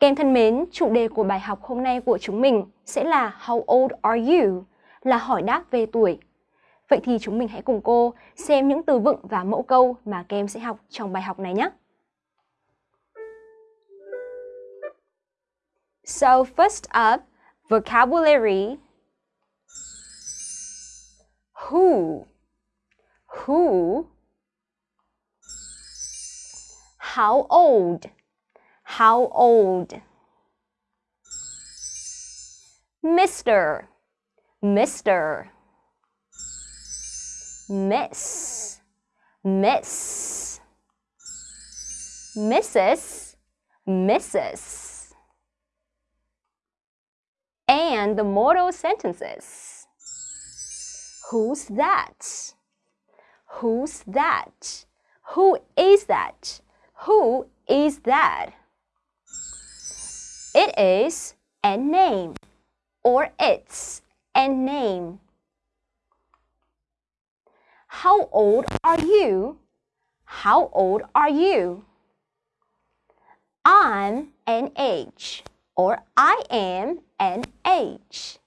Các em thân mến, chủ đề của bài học hôm nay của chúng mình sẽ là How old are you? Là hỏi đáp về tuổi. Vậy thì chúng mình hãy cùng cô xem những từ vựng và mẫu câu mà các em sẽ học trong bài học này nhé. So first up, vocabulary. Who? Who? How old? How old? Mr. Mr. Miss. Miss. Mrs. Mrs. And the modal sentences. Who's that? Who's that? Who is that? Who is that? It is a name or it's a name. How old are you? How old are you? I'm an age or I am an age.